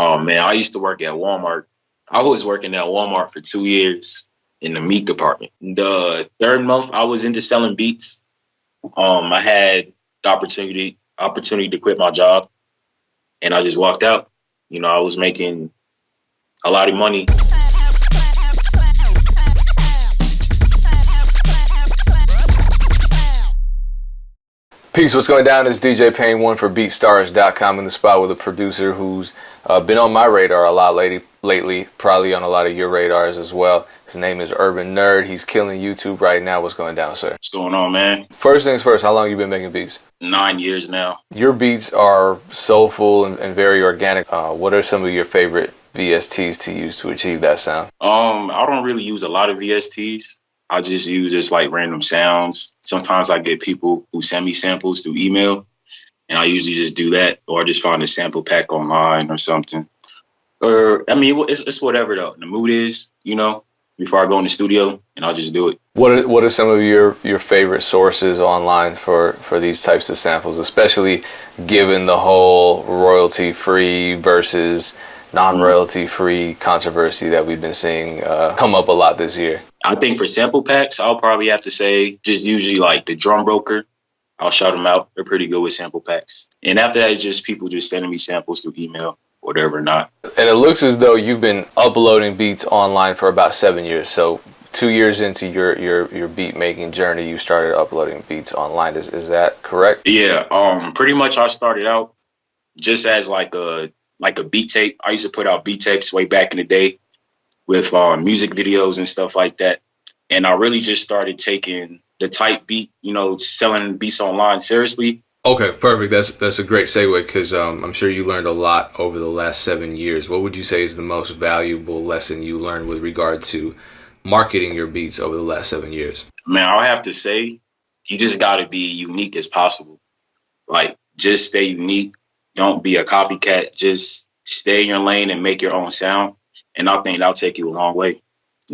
Oh man, I used to work at Walmart. I was working at Walmart for two years in the meat department. The third month I was into selling beats. Um, I had the opportunity opportunity to quit my job, and I just walked out. You know, I was making a lot of money. Peace, what's going down? It's DJ Pain one for BeatStars.com in the spot with a producer who's uh, been on my radar a lot lately, lately, probably on a lot of your radars as well. His name is Urban Nerd. He's killing YouTube right now. What's going down, sir? What's going on, man? First things first, how long you been making beats? Nine years now. Your beats are soulful and, and very organic. Uh, what are some of your favorite VSTs to use to achieve that sound? Um, I don't really use a lot of VSTs. I just use just like random sounds. Sometimes I get people who send me samples through email, and I usually just do that, or I just find a sample pack online or something. Or I mean, it's, it's whatever though. The mood is, you know, before I go in the studio, and I'll just do it. What are, what are some of your, your favorite sources online for, for these types of samples, especially given the whole royalty free versus non royalty free controversy that we've been seeing uh, come up a lot this year? I think for sample packs, I'll probably have to say just usually like the drum broker. I'll shout them out. They're pretty good with sample packs. And after that, it's just people just sending me samples through email, whatever not. And it looks as though you've been uploading beats online for about seven years. So two years into your your your beat making journey, you started uploading beats online. Is is that correct? Yeah. Um. Pretty much, I started out just as like a like a beat tape. I used to put out beat tapes way back in the day with uh, music videos and stuff like that. And I really just started taking the type beat, you know, selling beats online seriously. Okay, perfect. That's that's a great segue because um, I'm sure you learned a lot over the last seven years. What would you say is the most valuable lesson you learned with regard to marketing your beats over the last seven years? Man, I'll have to say, you just got to be unique as possible. Like, just stay unique. Don't be a copycat. Just stay in your lane and make your own sound. And I think that'll take you a long way.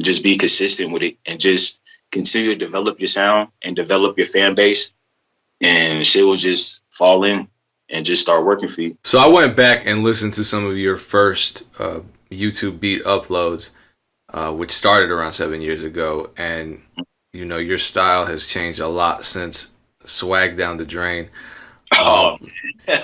Just be consistent with it and just continue to develop your sound and develop your fan base. And shit will just fall in and just start working for you. So I went back and listened to some of your first uh, YouTube beat uploads, uh, which started around seven years ago. And, you know, your style has changed a lot since Swag Down the Drain. Oh, Um,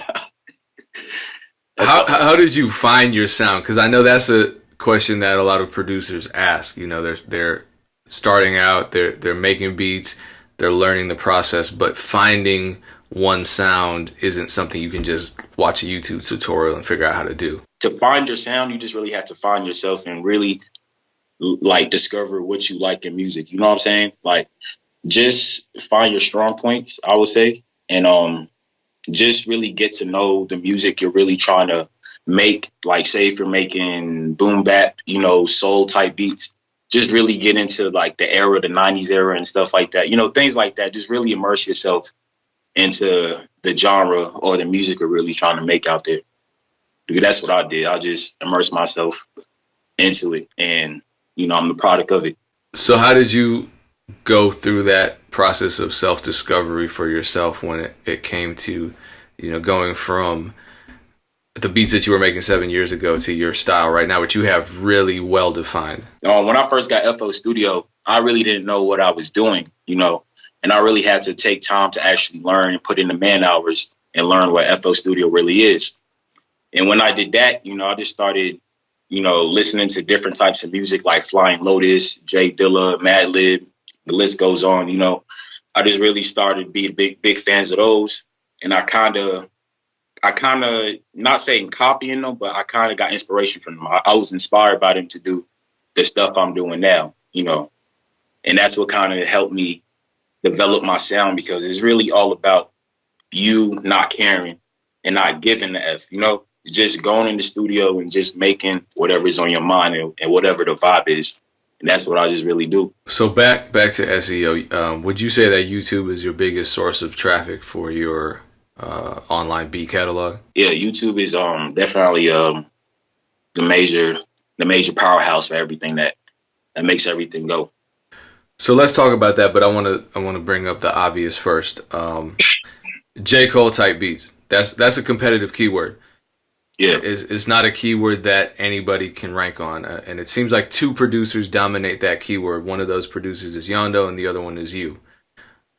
how, how did you find your sound? Because I know that's a question that a lot of producers ask. You know, they're they're starting out, they're they're making beats, they're learning the process, but finding one sound isn't something you can just watch a YouTube tutorial and figure out how to do. to find your sound, you just really have to find yourself and really like discover what you like in music. You know what I'm saying? Like just find your strong points, I would say, and um just really get to know the music you're really trying to make. Like say if you're making boom bap, you know, soul type beats, just really get into like the era, the 90s era and stuff like that. You know, things like that. Just really immerse yourself into the genre or the music you're really trying to make out there. Because that's what I did. I just immersed myself into it and you know, I'm the product of it. So how did you go through that process of self discovery for yourself when it, it came to, you know, going from the beats that you were making seven years ago to your style right now, which you have really well defined? Um, when I first got FL Studio, I really didn't know what I was doing, you know, and I really had to take time to actually learn and put in the man hours and learn what FL Studio really is. And when I did that, you know, I just started, you know, listening to different types of music like Flying Lotus, Jay Dilla, Madlib, the list goes on. You know, I just really started being big, big fans of those, and I kind of, I kind of not saying copying them, but I kind of got inspiration from them. I, I was inspired by them to do the stuff I'm doing now. You know, and that's what kind of helped me develop my sound because it's really all about you not caring and not giving the f. You know, just going in the studio and just making whatever is on your mind and, and whatever the vibe is. And that's what I just really do. So back back to SEO, um, would you say that YouTube is your biggest source of traffic for your uh, online beat catalog? Yeah, YouTube is um definitely um the major the major powerhouse for everything that that makes everything go. So let's talk about that, but I want to I want to bring up the obvious first. Um, J Cole type beats. That's that's a competitive keyword. Yeah. It's, it's not a keyword that anybody can rank on. Uh, and it seems like two producers dominate that keyword. One of those producers is Yondo and the other one is you.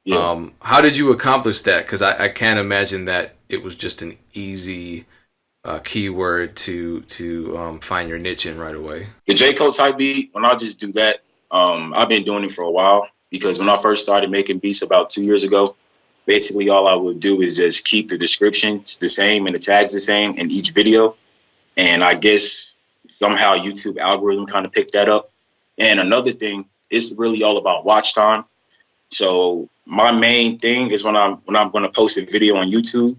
Yeah. Um, how did you accomplish that? Because I, I can't imagine that it was just an easy uh, keyword to to um, find your niche in right away. the J Cole type beat, when I just do that, um, I've been doing it for a while because when I first started making beats about two years ago, basically all I would do is just keep the descriptions the same and the tags the same in each video. And I guess somehow YouTube algorithm kind of picked that up. And another thing, it's really all about watch time. So my main thing is when I'm when I'm going to post a video on YouTube,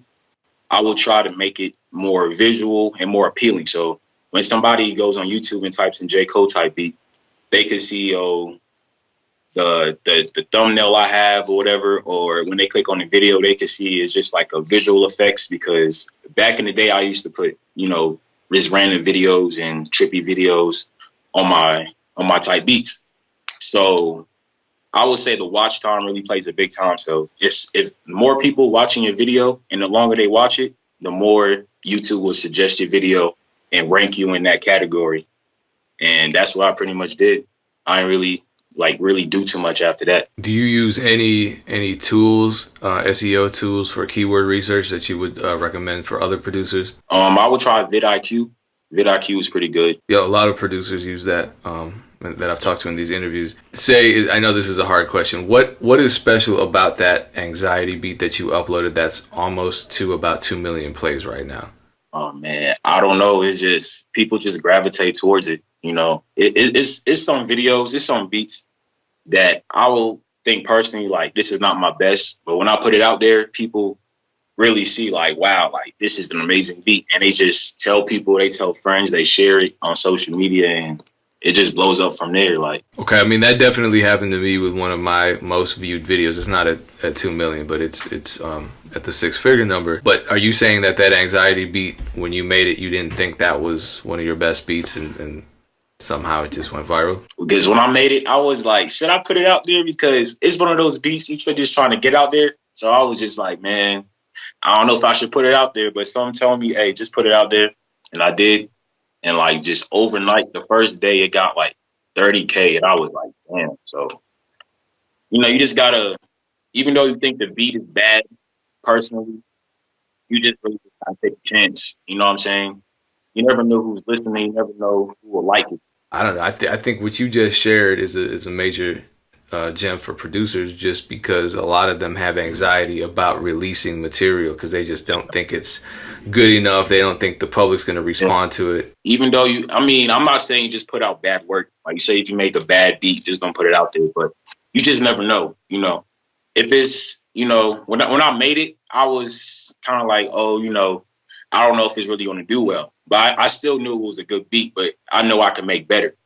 I will try to make it more visual and more appealing. So when somebody goes on YouTube and types in J Cole type beat, they can see oh the the the thumbnail I have or whatever, or when they click on the video, they can see it's just like a visual effects. Because back in the day, I used to put you know just random videos and trippy videos on my on my type beats. So I would say the watch time really plays a big time. So it's if more people watching your video and the longer they watch it, the more YouTube will suggest your video and rank you in that category. And that's what I pretty much did. I really like really do too much after that. Do you use any any tools, uh, SEO tools for keyword research that you would uh, recommend for other producers? Um, I would try vidIQ. vidIQ is pretty good. Yeah, a lot of producers use that. Um, that I've talked to in these interviews. Say, I know this is a hard question. What what is special about that anxiety beat that you uploaded? That's almost to about two million plays right now. Oh man, I don't know. It's just people just gravitate towards it. You know, it, it, it's it's some videos, it's some beats that I will think personally like this is not my best, but when I put it out there, people really see like, wow, like this is an amazing beat, and they just tell people, they tell friends, they share it on social media, and it just blows up from there. Like, okay, I mean that definitely happened to me with one of my most viewed videos. It's not at, at two million, but it's it's um, at the six figure number. But are you saying that that anxiety beat when you made it, you didn't think that was one of your best beats, and, and somehow it just went viral? Because when I made it, I was like, should I put it out there? Because it's one of those beats each one just trying to get out there. So I was just like, man, I don't know if I should put it out there, but some told me, hey, just put it out there, and I did. And like just overnight, the first day it got like 30K. And I was like, damn. So, you know, you just gotta, even though you think the beat is bad personally, you just really gotta take a chance. You know what I'm saying? You never know who's listening, you never know who will like it. I don't know. I, th- I think what you just shared is a, is a major uh, gem for producers just because a lot of them have anxiety about releasing material because they just don't think it's good enough. They don't think the public's going to respond to it. Even though you, I mean, I'm not saying just put out bad work. Like you say, if you make a bad beat, just don't put it out there. But you just never know. You know, if it's, you know, when I, when I made it, I was kind of like, oh, you know, I don't know if it's really going to do well. But I, I still knew it was a good beat. But I know I can make better.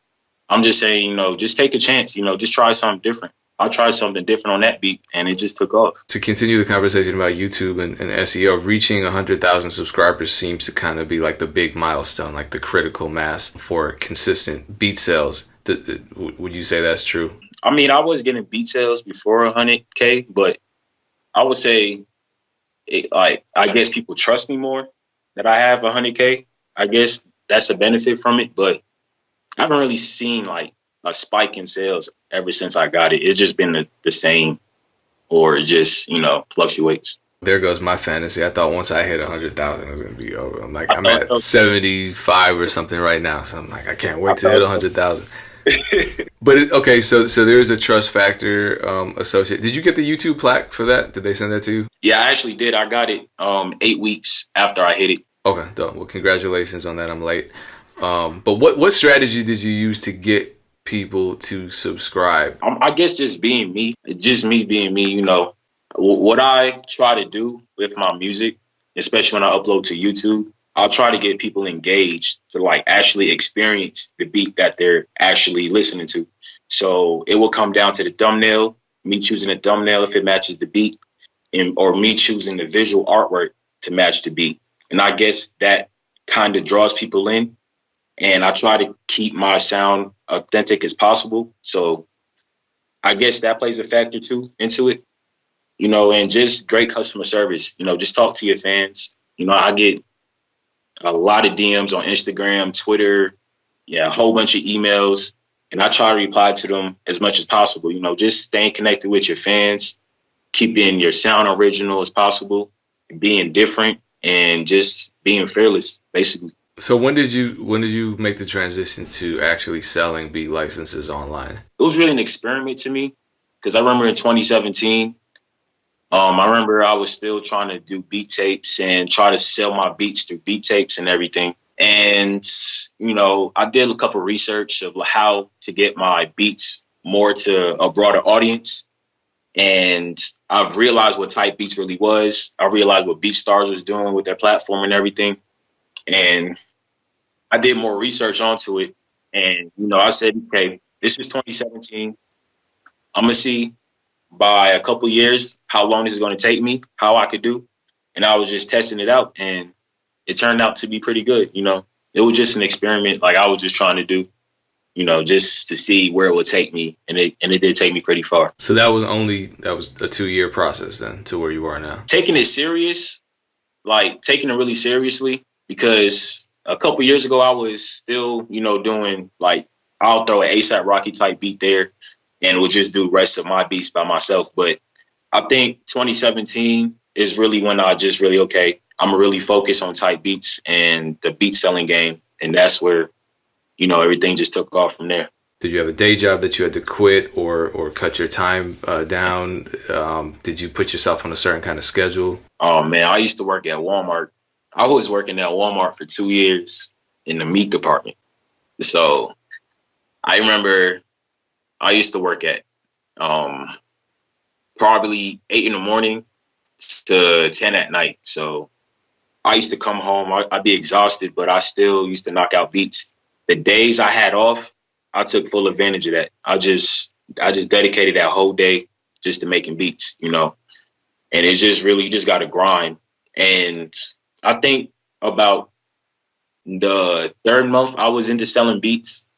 I'm just saying, you know, just take a chance. You know, just try something different. I tried something different on that beat, and it just took off. To continue the conversation about YouTube and, and SEO, reaching 100,000 subscribers seems to kind of be like the big milestone, like the critical mass for consistent beat sales. would you say that's true? I mean, I was getting beat sales before 100K, but I would say, it, like, I guess people trust me more that I have 100K. I guess that's a benefit from it, but I haven't really seen like a spike in sales ever since I got it. It's just been the, the same or just, you know, fluctuates. There goes my fantasy. I thought once I hit 100,000, it was going to be over. I'm like, I'm at 75 or something right now. So I'm like, I can't wait to hit 100,000. but it, okay, so so there is a trust factor um, associated. Did you get the YouTube plaque for that? Did they send that to you? Yeah, I actually did. I got it um, eight weeks after I hit it. Okay, dope. Well, congratulations on that. I'm late. Um, but what what strategy did you use to get people to subscribe? I guess just being me, just me being me. You know, what I try to do with my music, especially when I upload to YouTube, I'll try to get people engaged to like actually experience the beat that they're actually listening to. So it will come down to the thumbnail, me choosing a thumbnail if it matches the beat, and or me choosing the visual artwork to match the beat. And I guess that kind of draws people in and I try to keep my sound authentic as possible. So I guess that plays a factor too into it, you know, and just great customer service. You know, just talk to your fans. You know, I get a lot of DMs on Instagram, Twitter, yeah, a whole bunch of emails. And I try to reply to them as much as possible. You know, just staying connected with your fans, keeping your sound original as possible, being different, and just being fearless, basically. So when did you when did you make the transition to actually selling beat licenses online? It was really an experiment to me because I remember in 2017, um, I remember I was still trying to do beat tapes and try to sell my beats through beat tapes and everything. And you know, I did a couple of research of how to get my beats more to a broader audience. And I've realized what type beats really was. I realized what BeatStars was doing with their platform and everything. And I did more research onto it. And, you know, I said, okay, this is 2017. I'm going to see by a couple years how long this is going to take me, how I could do. And I was just testing it out. And it turned out to be pretty good. You know, it was just an experiment. Like I was just trying to do, you know, just to see where it would take me. And it, and it did take me pretty far. So that was only, that was a two year process then to where you are now. Taking it serious, like taking it really seriously because a couple years ago, I was still, you know, doing like I'll throw an ASAP Rocky type beat there, and would just do rest of my beats by myself. But I think 2017 is really when I just really okay. I'm really focused on type beats and the beat selling game, and that's where, you know, everything just took off from there. Did you have a day job that you had to quit or or cut your time uh, down? Um, did you put yourself on a certain kind of schedule? Oh man, I used to work at Walmart I was working at Walmart for two years in the meat department. So I remember I used to work at um, probably eight in the morning to 10 at night. So I used to come home, I, would be exhausted, but I still used to knock out beats. The days I had off, I took full advantage of that. I just, I just dedicated that whole day just to making beats, you know, and it's just really, you just got to grind. And I think about the third month I was into selling beats.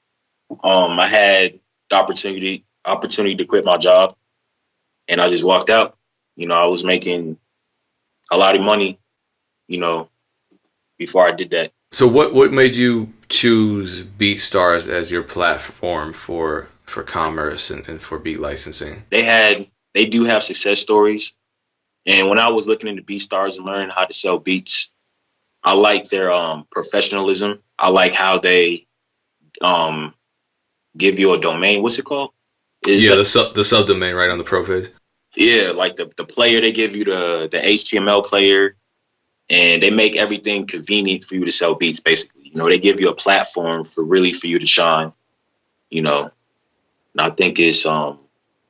Um, I had the opportunity opportunity to quit my job, and I just walked out. You know, I was making a lot of money. You know, before I did that. So what what made you choose BeatStars as your platform for for commerce and, and for beat licensing? They had they do have success stories. And when I was looking into BeatStars and learning how to sell beats, I like their um, professionalism. I like how they um, give you a domain. What's it called? Is yeah, the sub the subdomain right on the pro page. Yeah, like the the player they give you the the HTML player, and they make everything convenient for you to sell beats. Basically, you know, they give you a platform for really for you to shine. You know, and I think it's um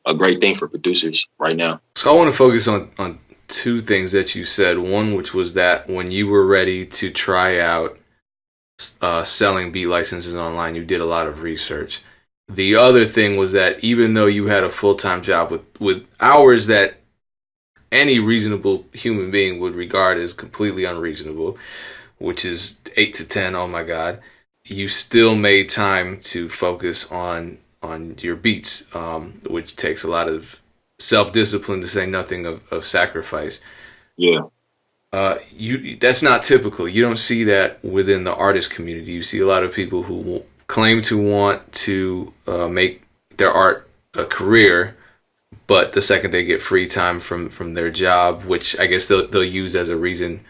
a great thing for producers right now. So I want to focus on on two things that you said. One, which was that when you were ready to try out uh, selling beat licenses online, you did a lot of research. The other thing was that even though you had a full time job with, with hours that any reasonable human being would regard as completely unreasonable, which is eight to ten, oh my god, you still made time to focus on on your beats, um, which takes a lot of self discipline to say nothing of, of sacrifice. Yeah. Uh, you that's not typical. You don't see that within the artist community. You see a lot of people who claim to want to uh, make their art a career, but the second they get free time from from their job, which I guess they'll they'll use as a reason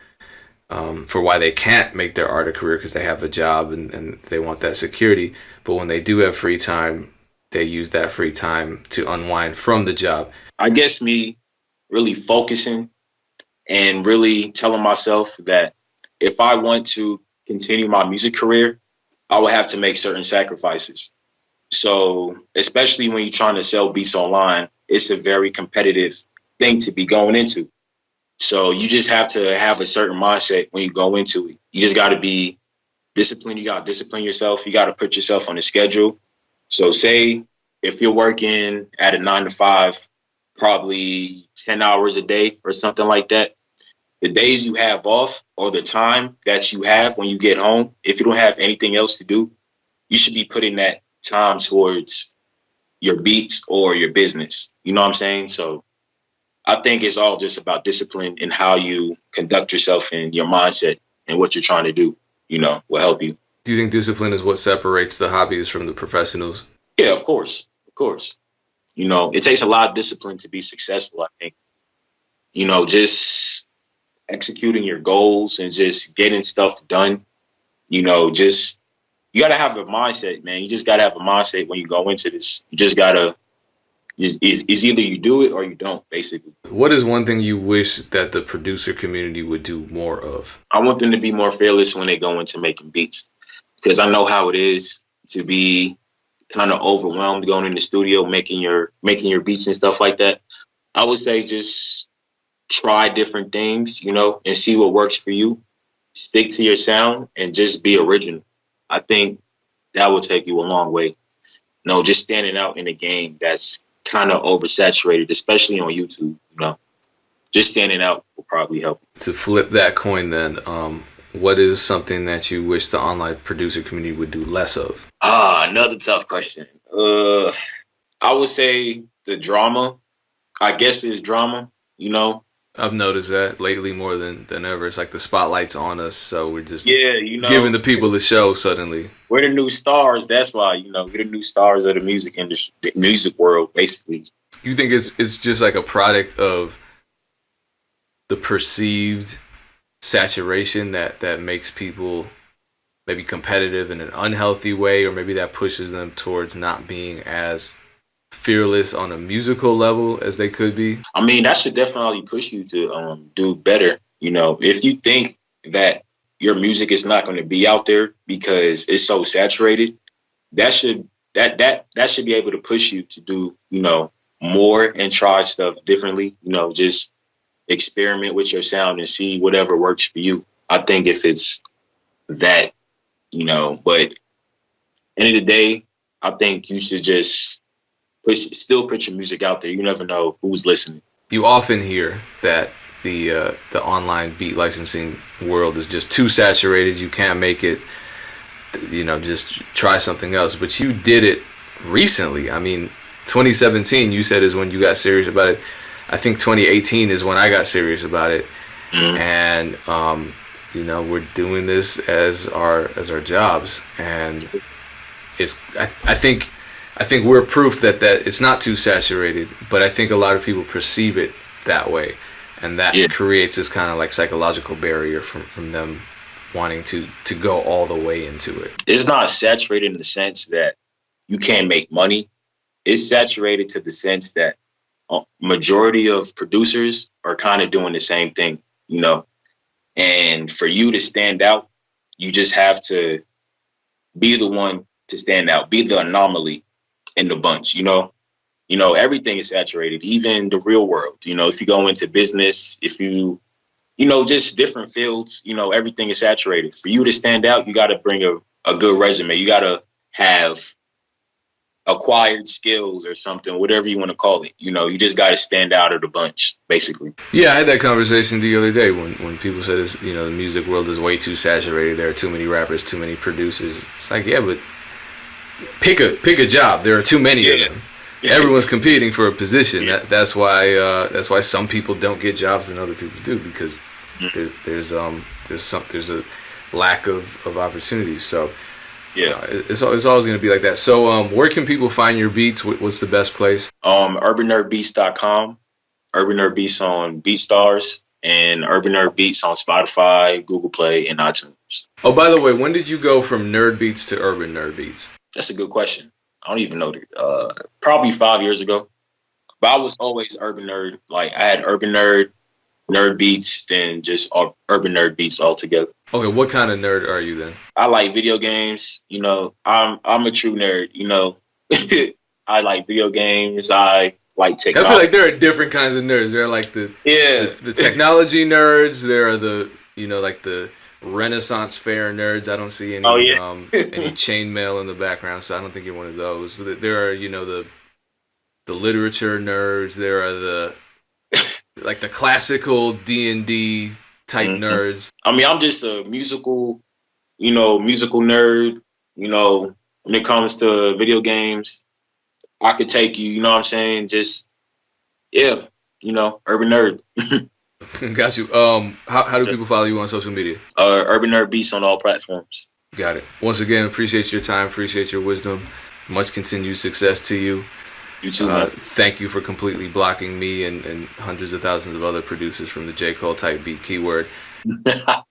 um, for why they can't make their art a career because they have a job and, and they want that security. But when they do have free time, they use that free time to unwind from the job. I guess me really focusing and really telling myself that if I want to continue my music career, I will have to make certain sacrifices. So, especially when you're trying to sell beats online, it's a very competitive thing to be going into. So, you just have to have a certain mindset when you go into it. You just got to be disciplined. You got to discipline yourself. You got to put yourself on a schedule so say if you're working at a nine to five, probably 10 hours a day or something like that, the days you have off or the time that you have when you get home, if you don't have anything else to do, you should be putting that time towards your beats or your business. You know what I'm saying? So I think it's all just about discipline and how you conduct yourself and your mindset and what you're trying to do. you know, will help you. Do you think discipline is what separates the hobbyists from the professionals? Yeah, of course, of course. You know, it takes a lot of discipline to be successful. I think. You know, just executing your goals and just getting stuff done. You know, just you got to have a mindset, man. You just got to have a mindset when you go into this. You just got to is, is either you do it or you don't, basically. What is one thing you wish that the producer community would do more of? I want them to be more fearless when they go into making beats because I know how it is to be kind of overwhelmed going in the studio making your making your beats and stuff like that. I would say just try different things, you know, and see what works for you. Stick to your sound and just be original. I think that will take you a long way. no, just standing out in a game that's kind of oversaturated, especially on YouTube. You know, just standing out will probably help. To flip that coin, then, um, what is something that you wish the online producer community would do less of? Ah, another tough question. Uh, I would say the drama. I guess there's drama. You know, I've noticed that lately more than than ever. It's like the spotlight's on us, so we're just yeah, you know, giving the people the show suddenly. We're the new stars. That's why you know we're the new stars of the music industry, the music world, basically. You think it's it's just like a product of the perceived saturation that that makes people maybe competitive in an unhealthy way, or maybe that pushes them towards not being as fearless on a musical level as they could be? I mean, that should definitely push you to um, do better. You know, if you think that your music is not going to be out there because it's so saturated, that should that that that should be able to push you to do you know more and try stuff differently. You know, just experiment with your sound and see whatever works for you. I think if it's that, you know, but end of the day, I think you should just push, still put your music out there. You never know who's listening. You often hear that the uh, the online beat licensing world is just too saturated. You can't make it. You know, just try something else. But you did it recently. I mean, 2017. You said is when you got serious about it. I think 2018 is when I got serious about it, mm-hmm. and um, you know we're doing this as our as our jobs, and it's I, I think I think we're proof that that it's not too saturated, but I think a lot of people perceive it that way, and that yeah. creates this kind of like psychological barrier from from them wanting to to go all the way into it. It's not saturated in the sense that you can't make money. It's saturated to the sense that Uh, majority of producers are kind of doing the same thing, you know. And for you to stand out, you just have to be the one to stand out, be the anomaly in the bunch, you know. You know, everything is saturated, even the real world. You know, if you go into business, if you, you know, just different fields, you know, everything is saturated. For you to stand out, you got to bring a, a good resume. You got to have acquired skills or something, whatever you want to call it. You know, you just got to stand out of the bunch, basically. Yeah, I had that conversation the other day when, when people said, this, you know, the music world is way too saturated. There are too many rappers, too many producers. It's like, yeah, but pick a pick a job. There are too many yeah. of them. Everyone's competing for a position. Yeah. That, that's why uh, that's why some people don't get jobs and other people do because mm-hmm. there, there's um there's some there's a lack of, of opportunities. So yeah, it's, it's always going to be like that. So um, where can people find your beats? What's the best place? Um, UrbanNerdBeats.com, Urban Nerd Beats on BeatStars, and Urban Nerd Beats on Spotify, Google Play, and iTunes. Oh, by the way, when did you go from Nerd Beats to Urban Nerd Beats? That's a good question. I don't even know. Uh, probably five years ago. But I was always urban nerd. Like I had urban nerd, nerd beats, then just urban nerd beats altogether. Okay, what kind of nerd are you then? I like video games. You know, I'm I'm a true nerd. You know, I like video games. I like technology. I feel like there are different kinds of nerds. There are like the yeah the, the technology nerds. There are the you know like the Renaissance fair nerds. I don't see any oh, yeah. um, any chainmail in the background, so I don't think you're one of those. There are you know the the literature nerds. There are the like the classical D and D type mm-hmm. nerds. I mean, I'm just a musical, you know, musical nerd. You know, when it comes to video games, I could take you. You know what I'm saying? Just yeah, you know, urban nerd. Got you. Um, how, how do people follow you on social media? Uh, Urban Nerd Beats on all platforms. Got it. Once again, appreciate your time, appreciate your wisdom. Much continued success to you. You too, Uh, thank you for completely blocking me and, and hundreds of thousands of other producers from the J. Cole type beat keyword.